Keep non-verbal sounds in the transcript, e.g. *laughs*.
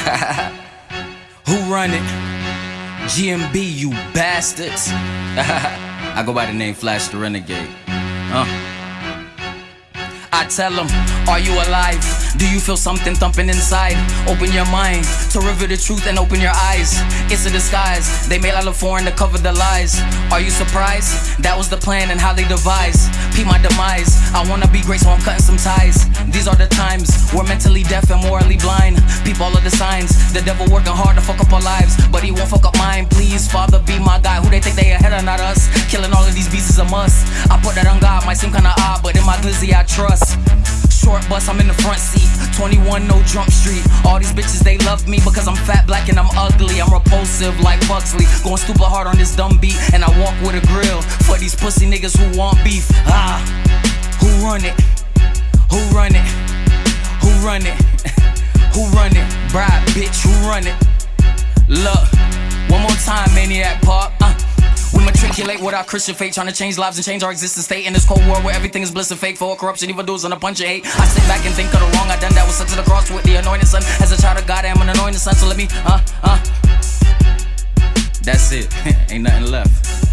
*laughs* Who run it? GMB, you bastards. *laughs* I go by the name Flash the Renegade. Uh. I tell them, are you alive? Do you feel something thumping inside? Open your mind to reveal the truth and open your eyes. It's a disguise. They made out of foreign to cover the lies. Are you surprised? That was the plan and how they devised. Peep my demise. I wanna be great, so I'm cutting some ties. These are the times we're mentally deaf and morally blind. Peep all of the signs. The devil working hard to fuck up our lives, but he won't fuck up mine. Please, Father, be my guy. Who they think they ahead of, not us? Killing all of these beasts is a must. I put that on God, might seem kinda odd, but in my glizzy I trust. Short bus, I'm in the front seat. 21, no jump street. All these bitches, they love me because I'm fat, black, and I'm ugly. I'm repulsive like Pugsley. Going stupid hard on this dumb beat, and I walk with a grill. For these pussy niggas who want beef. Ah, who run it? Who run it? Who run it? *laughs* who run it? Bride, bitch, who run it? Look, one more time, maniac pop. Uh. We matriculate with our Christian faith, trying to change lives and change our existence state in this cold war where everything is bliss and fake, for corruption, even dudes on a bunch of hate. I sit back and think of the wrong I done that was sent to the cross with the anointed son. As a child of God, I am an anointed son, so let me, uh, uh. That's it. *laughs* Ain't nothing left.